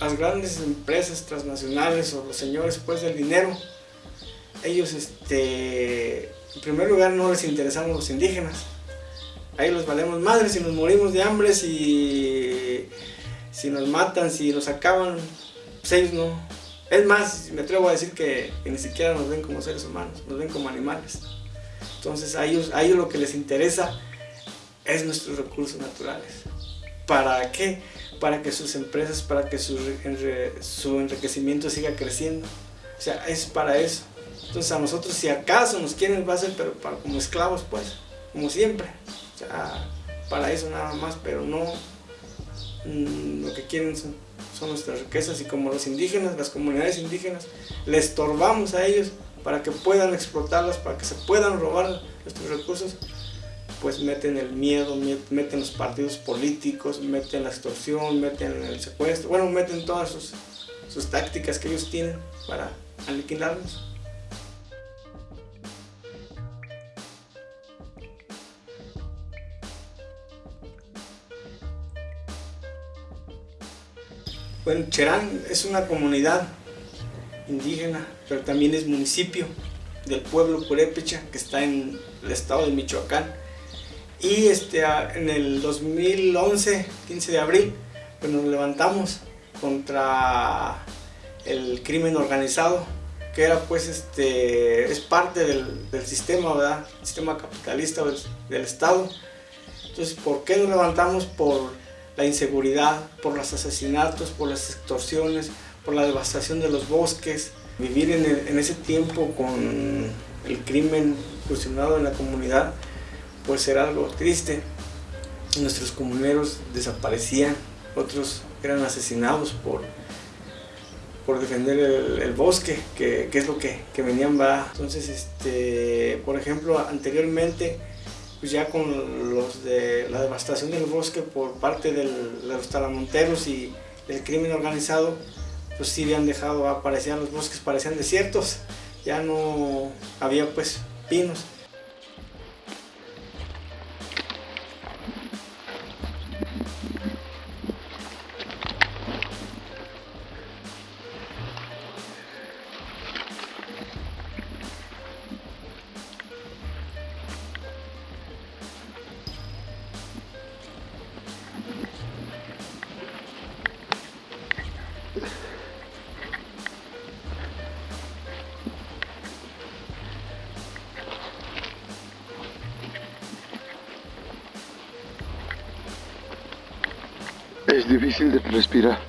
las grandes empresas transnacionales o los señores pues del dinero, ellos este, en primer lugar no les interesamos los indígenas. Ahí los valemos madres si nos morimos de hambre, si, si nos matan, si nos acaban, pues ellos no. Es más, me atrevo a decir que, ni siquiera nos ven como seres humanos, nos ven como animales. Entonces a ellos, a ellos lo que les interesa es nuestros recursos naturales. ¿Para qué? Para que sus empresas, para que su, su enriquecimiento siga creciendo. O sea, es para eso. Entonces a nosotros si acaso nos quieren va a ser pero como esclavos pues, como siempre. O sea, para eso nada más, pero no mm, lo que quieren son, son, nuestras riquezas y como los indígenas, las comunidades indígenas, les estorbamos a ellos para que puedan explotarlas, para que se puedan robar nuestros recursos, pues meten el miedo, meten los partidos políticos, meten la extorsión, meten el secuestro, bueno, meten todas sus, tácticas que ellos tienen para aniquilarnos. Bueno, Cherán es una comunidad indígena, pero también es municipio del pueblo Purépecha, que está en el estado de Michoacán. Y este, en el 2011, 15 de abril, pues nos levantamos contra el crimen organizado, que era pues este, es parte del, sistema, ¿verdad? El sistema capitalista del, Estado. Entonces, ¿por qué nos levantamos? Por la inseguridad, por los asesinatos, por las extorsiones, por la devastación de los bosques. Vivir en, ese tiempo con el crimen fusionado en la comunidad, pues era algo triste. Nuestros comuneros desaparecían, otros eran asesinados por, por defender el, bosque, que, es lo que, que venían va. Entonces, este, por ejemplo, anteriormente pues ya con los de la devastación del bosque por parte de los talamonteros y el crimen organizado, pues sí habían dejado, aparecían los bosques, parecían desiertos, ya no había pues pinos. Difícil de respirar.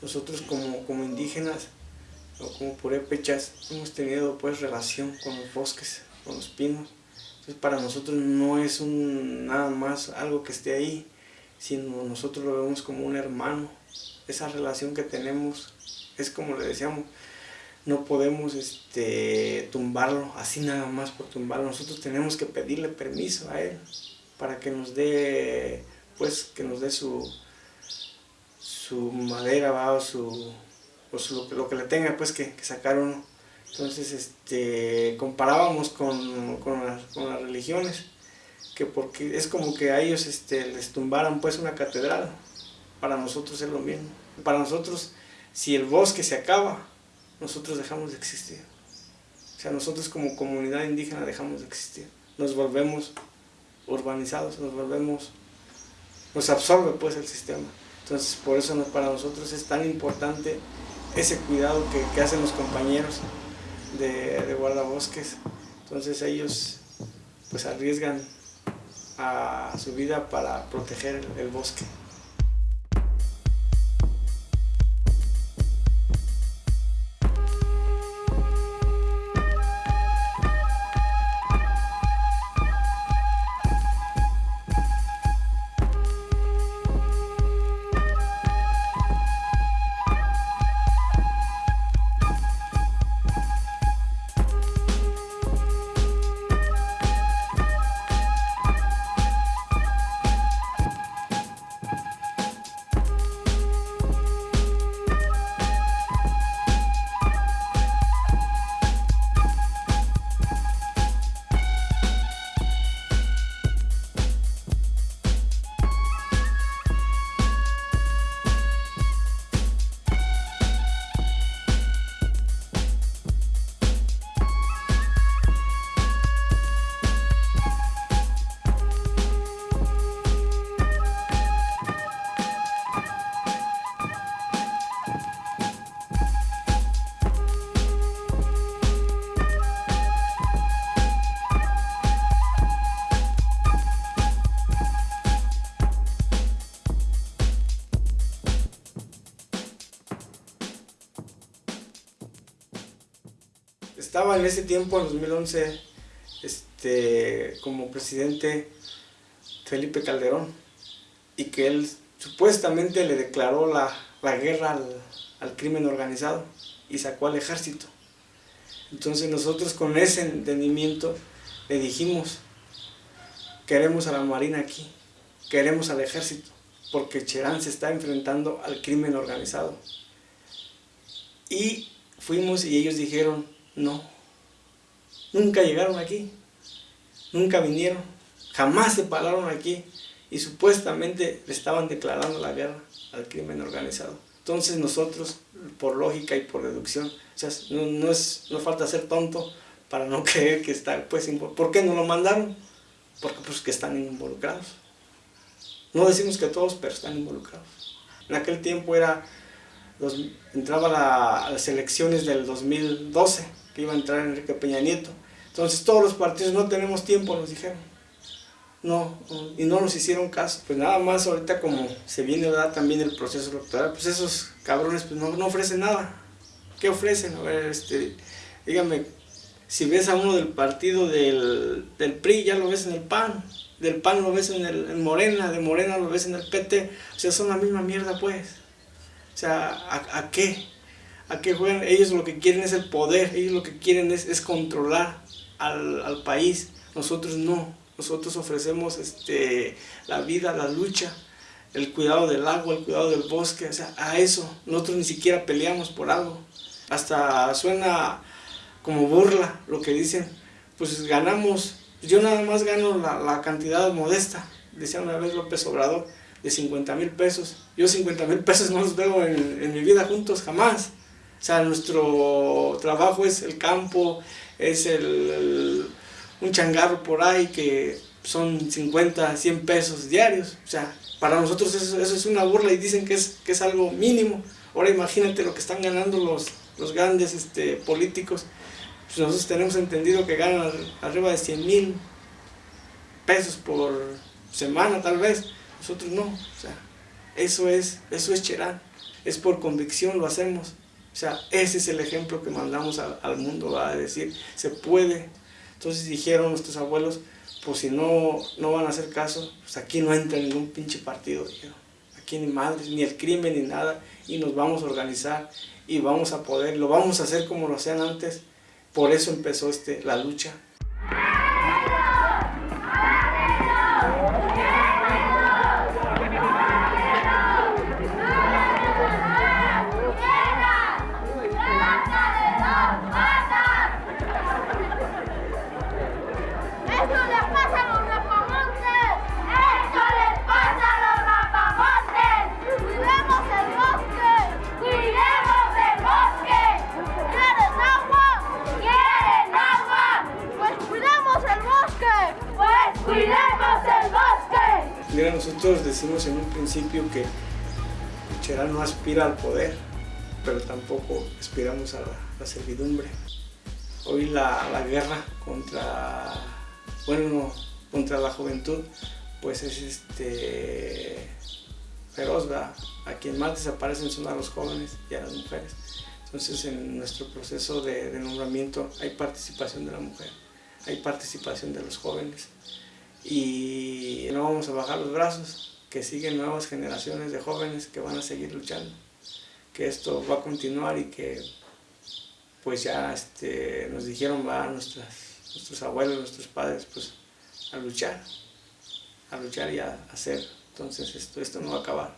Nosotros como, como indígenas o como purépechas hemos tenido pues relación con los bosques, con los pinos para nosotros no es un, nada más algo que esté ahí, sino nosotros lo vemos como un hermano. Esa relación que tenemos es como le decíamos, no podemos este, tumbarlo así nada más por tumbarlo. Nosotros tenemos que pedirle permiso a él para que nos dé, pues, que nos dé su, su madera ¿va? o, su, o lo, que le tenga pues que, que sacar uno. Entonces este, comparábamos con, con, las, con, las, religiones, que porque es como que a ellos este, les tumbaran pues una catedral, para nosotros es lo mismo. Para nosotros, si el bosque se acaba, nosotros dejamos de existir. O sea, nosotros como comunidad indígena dejamos de existir. Nos volvemos urbanizados, nos volvemos, nos absorbe pues el sistema. Entonces por eso para nosotros es tan importante ese cuidado que, que hacen los compañeros de, guardabosques. Entonces ellos pues arriesgan a su vida para proteger el bosque. En ese tiempo, en 2011, este, como presidente Felipe Calderón, y que él supuestamente le declaró la, guerra al, al crimen organizado y sacó al ejército. Entonces nosotros con ese entendimiento le dijimos, queremos a la Marina aquí, queremos al ejército, porque Cherán se está enfrentando al crimen organizado. Y fuimos y ellos dijeron, no, nunca llegaron aquí, nunca vinieron, jamás se pararon aquí y supuestamente le estaban declarando la guerra al crimen organizado. Entonces nosotros, por lógica y por deducción, o sea, no, es, no falta ser tonto para no creer que está, pues, ¿por qué no lo mandaron? Porque pues que están involucrados. No decimos que todos, pero están involucrados. En aquel tiempo era, entraba a las elecciones del 2012, que iba a entrar Enrique Peña Nieto. Entonces todos los partidos no tenemos tiempo, nos dijeron. No, y no nos hicieron caso. Pues nada más ahorita como se viene dar también el proceso electoral, pues esos cabrones pues no, no ofrecen nada. ¿Qué ofrecen? A ver, este, dígame, si ves a uno del partido del, del PRI, ya lo ves en el PAN del PAN lo ves en, el, en Morena, de Morena lo ves en el PT, o sea, son la misma mierda pues. O sea, ¿a, qué? ¿A qué juegan? Ellos lo que quieren es el poder, ellos lo que quieren es, es controlar al, al, país, nosotros no, nosotros ofrecemos este, la vida, la lucha, el cuidado del agua, el cuidado del bosque, o sea, a eso, nosotros ni siquiera peleamos por algo, hasta suena como burla lo que dicen, pues ganamos. Yo nada más gano la, cantidad modesta, decía una vez López Obrador, de 50 mil pesos. Yo 50 mil pesos no los veo en, mi vida juntos jamás. O sea, nuestro trabajo es el campo, es el, un changarro por ahí que son 50, 100 pesos diarios. O sea, para nosotros eso, es una burla y dicen que es, que es algo mínimo. Ahora imagínate lo que están ganando los, los grandes este, políticos. Pues nosotros tenemos entendido que ganan arriba de 100 mil pesos por semana tal vez, nosotros no, o sea, eso es, eso es Cherán, es por convicción lo hacemos, o sea, ese es el ejemplo que mandamos al mundo, a decir, se puede, entonces dijeron nuestros abuelos, pues si no, no van a hacer caso, pues aquí no entra ningún pinche partido, dijeron, aquí ni madres, ni el crimen, ni nada, y nos vamos a organizar, y vamos a poder, lo vamos a hacer como lo hacían antes, por eso empezó este, la lucha No aspira al poder, pero tampoco aspiramos a la, servidumbre. Hoy la, guerra contra, bueno, contra la juventud, pues es este, feroz, A quien más desaparecen son a los jóvenes y a las mujeres. Entonces en nuestro proceso de, de nombramiento hay participación de la mujer, hay participación de los jóvenes y no vamos a bajar los brazos, que siguen nuevas generaciones de jóvenes que van a seguir luchando, que esto va a continuar y que pues ya este, nos dijeron va nuestras, nuestros abuelos, nuestros padres pues a luchar, a luchar y a hacer, entonces esto, esto no va a acabar,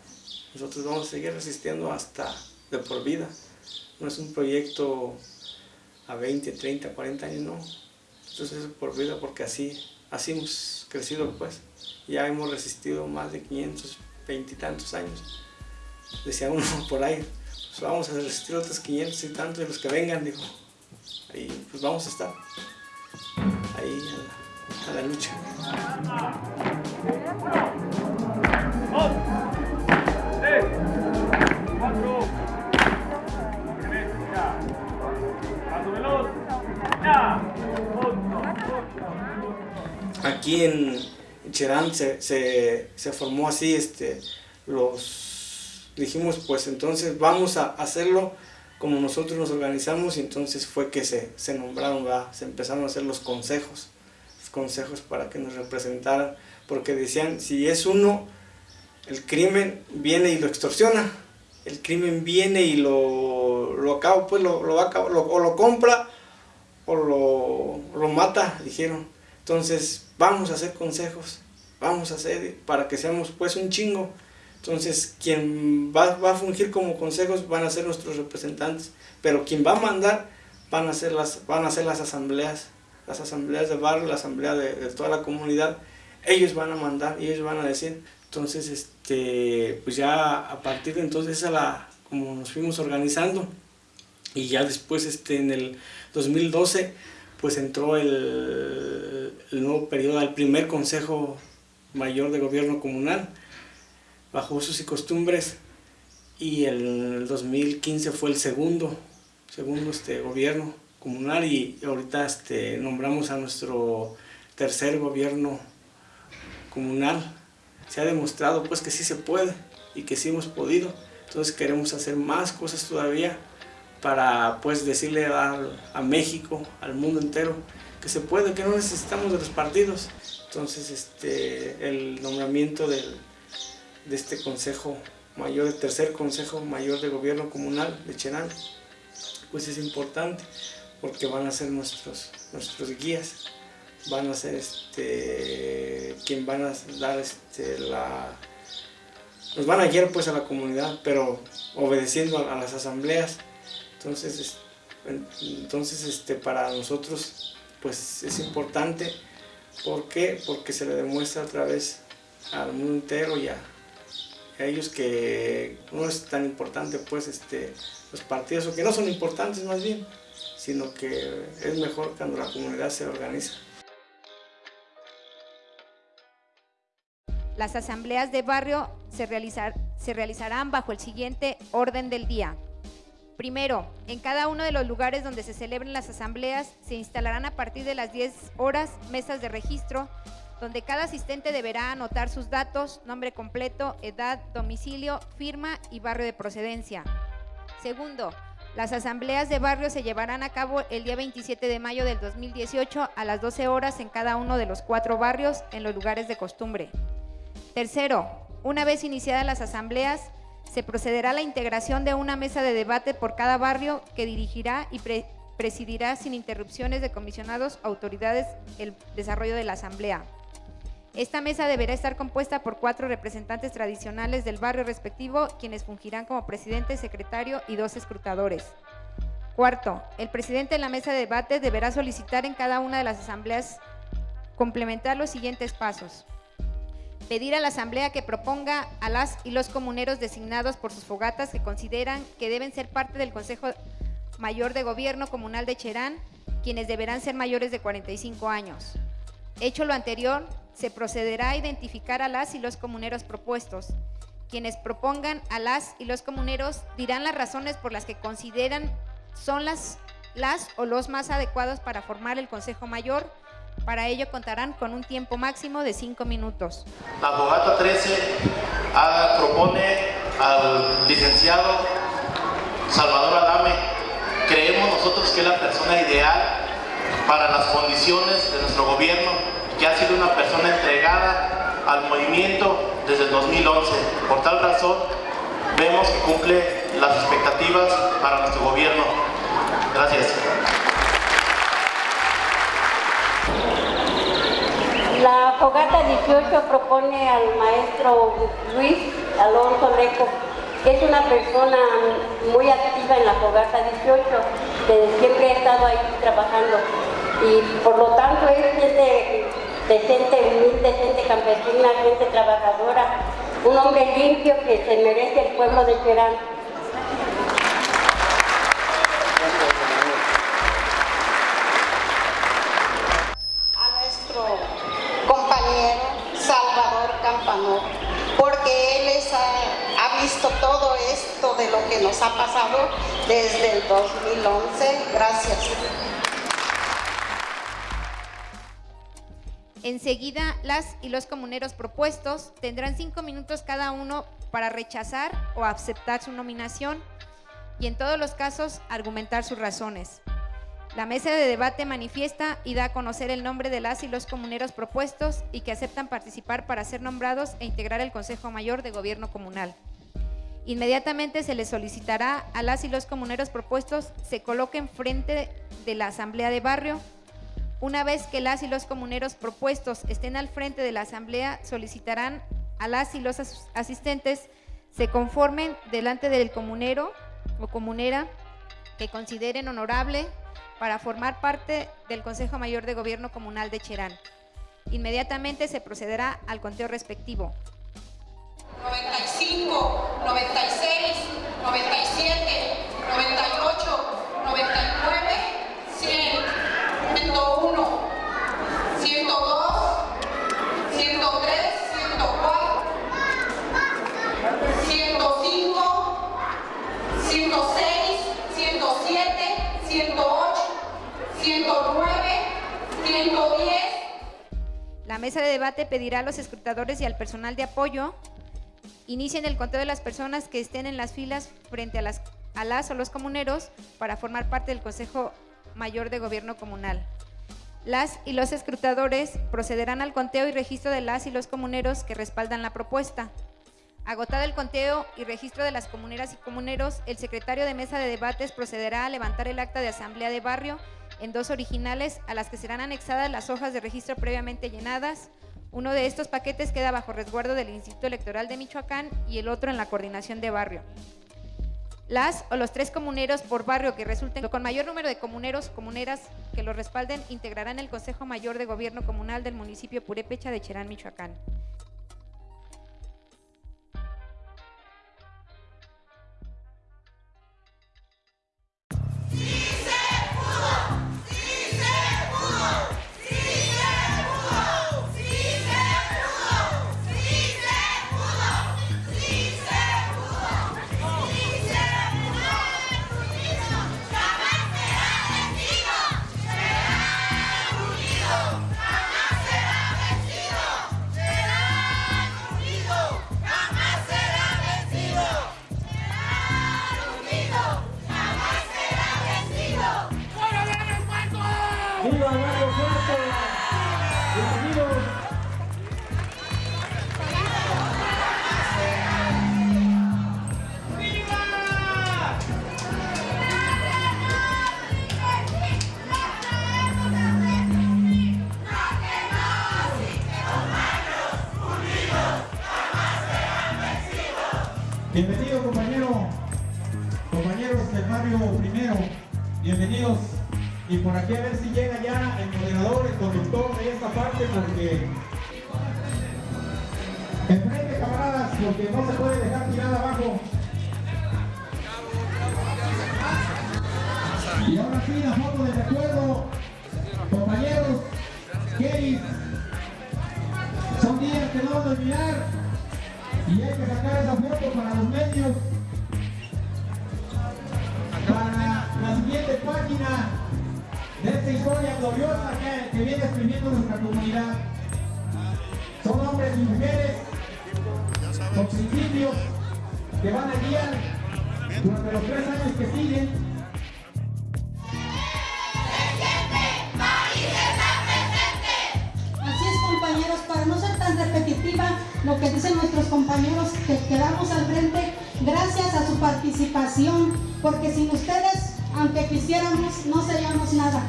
nosotros vamos a seguir resistiendo hasta de por vida, no es un proyecto a 20, 30, 40 años, no, entonces es por vida porque así así hemos crecido pues. Ya hemos resistido más de 520 y tantos años. Decía uno por ahí, pues vamos a resistir otros 500 y tantos de los que vengan, dijo. Ahí pues vamos a estar. Ahí a la, lucha. aquí en Cherán se, se, formó así, este, los, dijimos pues entonces vamos a hacerlo como nosotros nos organizamos y entonces fue que se, se nombraron, se empezaron a hacer los consejos, los consejos para que nos representaran, porque decían, si es uno, el crimen viene y lo extorsiona, el crimen viene y lo, lo acaba, pues lo, lo, o lo compra o lo, lo mata, dijeron. Entonces, vamos a hacer consejos, vamos a hacer para que seamos pues un chingo. Entonces, quien va, va, a fungir como consejos van a ser nuestros representantes, pero quien va a mandar van a ser las, van a ser las asambleas, las asambleas de barrio, la asamblea de, toda la comunidad. Ellos van a mandar ellos van a decir. Entonces, este, pues ya a partir de entonces, a la, como nos fuimos organizando, y ya después este, en el 2012, pues entró el, el nuevo periodo, el primer Consejo Mayor de Gobierno Comunal, bajo usos y costumbres y el 2015 fue el segundo, segundo este, gobierno comunal y ahorita este, nombramos a nuestro tercer gobierno comunal. Se ha demostrado pues que sí se puede y que sí hemos podido, entonces queremos hacer más cosas todavía para pues decirle a, México, al mundo entero, que se puede, que no necesitamos de los partidos. Entonces este, el nombramiento del de este Consejo Mayor, el tercer Consejo Mayor de Gobierno Comunal de Cherán, pues es importante porque van a ser nuestros, nuestros guías, van a ser este, quien van a dar este, la... Nos van a guiar pues a la comunidad, pero obedeciendo a, las asambleas. Entonces, entonces este, para nosotros pues es importante. ¿Por qué? Porque se le demuestra a través al mundo entero y a, ellos que no es tan importante pues este, los partidos, o que no son importantes más bien, sino que es mejor cuando la comunidad se organiza. Las asambleas de barrio se realizarán bajo el siguiente orden del día. Primero, en cada uno de los lugares donde se celebren las asambleas se instalarán a partir de las 10 horas mesas de registro donde cada asistente deberá anotar sus datos, nombre completo, edad, domicilio, firma y barrio de procedencia. Segundo, las asambleas de barrio se llevarán a cabo el día 27 de mayo del 2018 a las 12 horas en cada uno de los cuatro barrios en los lugares de costumbre. Tercero, una vez iniciadas las asambleas, se procederá a la integración de una mesa de debate por cada barrio que dirigirá y presidirá sin interrupciones de comisionados autoridades el desarrollo de la asamblea. Esta mesa deberá estar compuesta por cuatro representantes tradicionales del barrio respectivo, quienes fungirán como presidente, secretario y dos escrutadores. Cuarto, el presidente de la mesa de debate deberá solicitar en cada una de las asambleas complementar los siguientes pasos. Pedir a la asamblea que proponga a las y los comuneros designados por sus fogatas que consideran que deben ser parte del Consejo Mayor de Gobierno Comunal de Cherán, quienes deberán ser mayores de 45 años. Hecho lo anterior, se procederá a identificar a las y los comuneros propuestos. Quienes propongan a las y los comuneros dirán las razones por las que consideran son las, las o los más adecuados para formar el Consejo Mayor. Para ello contarán con un tiempo máximo de cinco minutos. La abogata 13 ah, propone al licenciado Salvador Adame. Creemos nosotros que es la persona ideal para las condiciones de nuestro gobierno que ha sido una persona entregada al movimiento desde el 2011. Por tal razón, vemos que cumple las expectativas para nuestro gobierno. Gracias. La Fogata 18 propone al maestro Luis Alonso Leco, que es una persona muy activa en la Fogata 18, que siempre ha estado ahí trabajando y por lo tanto es gente de gente humilde, gente campesina, gente trabajadora, un hombre limpio que se merece el pueblo de Cherán. Lo que nos ha pasado desde el 2011. Gracias. Enseguida, las y los comuneros propuestos tendrán cinco minutos cada uno para rechazar o aceptar su nominación. y en todos los casos argumentar sus razones. La mesa de debate manifiesta y da a conocer el nombre de las y los comuneros propuestos y que aceptan participar para ser nombrados e integrar el Consejo Mayor de Gobierno Comunal. Inmediatamente se les solicitará a las y los comuneros propuestos se coloquen frente de la Asamblea de Barrio. Una vez que las y los comuneros propuestos estén al frente de la Asamblea, solicitarán a las y los asistentes se conformen delante del comunero o comunera que consideren honorable para formar parte del Consejo Mayor de Gobierno Comunal de Cherán. Inmediatamente se procederá al conteo respectivo. 95, 96, 97, 98, 99, 100, 101, 102, 103, 104, 105, 106, 107, 108, 109, 110. La mesa de debate pedirá a los escrutadores y al personal de apoyo inicien el conteo de las personas que estén en las filas frente a las, a las o los comuneros para formar parte del Consejo Mayor de Gobierno Comunal. Las y los escrutadores procederán al conteo y registro de las y los comuneros que respaldan la propuesta. Agotado el conteo y registro de las comuneras y comuneros, el secretario de mesa de debates procederá a levantar el acta de asamblea de barrio en dos originales a las que serán anexadas las hojas de registro previamente llenadas. Uno de estos paquetes queda bajo resguardo del Instituto Electoral de Michoacán y el otro en la coordinación de barrio. Las o los tres comuneros por barrio que resulten con mayor número de comuneros comuneras que los respalden integrarán el Consejo Mayor de Gobierno Comunal del municipio Purépecha de Cherán, Michoacán. Parte, porque enfrente camaradas, porque no se puede dejar tirada abajo. Y ahora sí, la foto de recuerdo, compañeros, Kelly, son días que no vamos a olvidar. Y hay que sacar esa foto para los medios. Para la siguiente página esta historia gloriosa que, viene escribiendo nuestra comunidad. Son hombres y mujeres con principios que van a guiar durante los tres años que siguen compañeros, para no ser tan repetitiva lo que dicen nuestros compañeros que quedamos al frente, gracias a su participación, porque sin ustedes, aunque quisiéramos, no seríamos nada.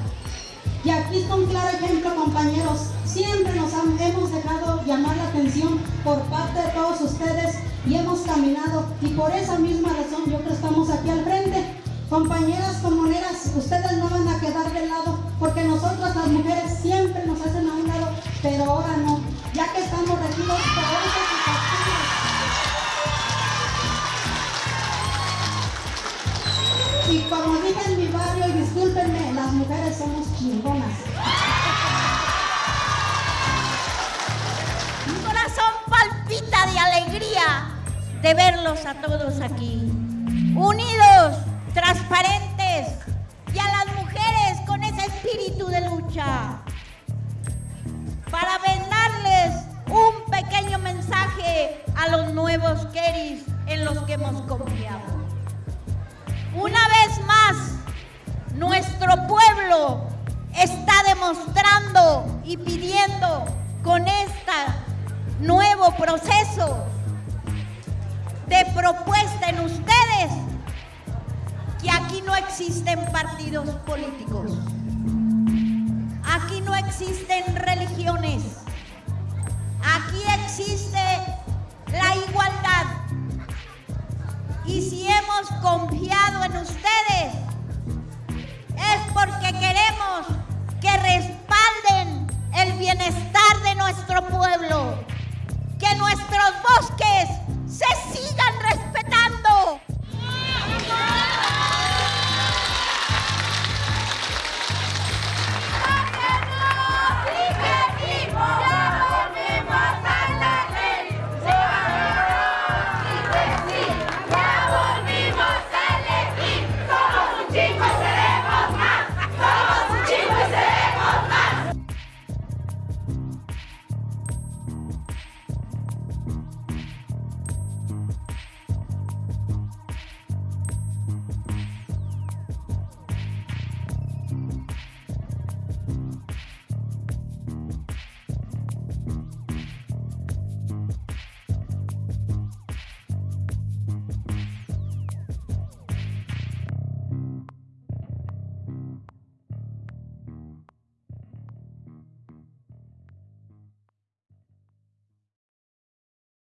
Y aquí está un claro ejemplo, compañeros. Siempre nos hemos dejado llamar la atención por parte de todos ustedes y hemos caminado. Y por esa misma razón yo creo que estamos aquí al frente. Compañeras comuneras, ustedes no van a quedar de lado, porque nosotras las mujeres siempre nos hacen a un lado, pero ahora no, ya que estamos regidos por Y como Mi corazón palpita de alegría de verlos a todos aquí, unidos transparentes y a las mujeres con ese espíritu de lucha. Para vendarles un pequeño mensaje a los nuevos Keris en los que hemos confiado. Una vez más, nuestro pueblo está demostrando y pidiendo con este nuevo proceso de propuesta en ustedes que aquí no existen partidos políticos. Aquí no existen religiones. Aquí existe la igualdad. Y si hemos confiado en ustedes, es porque queremos que respalden el bienestar de nuestro pueblo, que nuestros bosques se sigan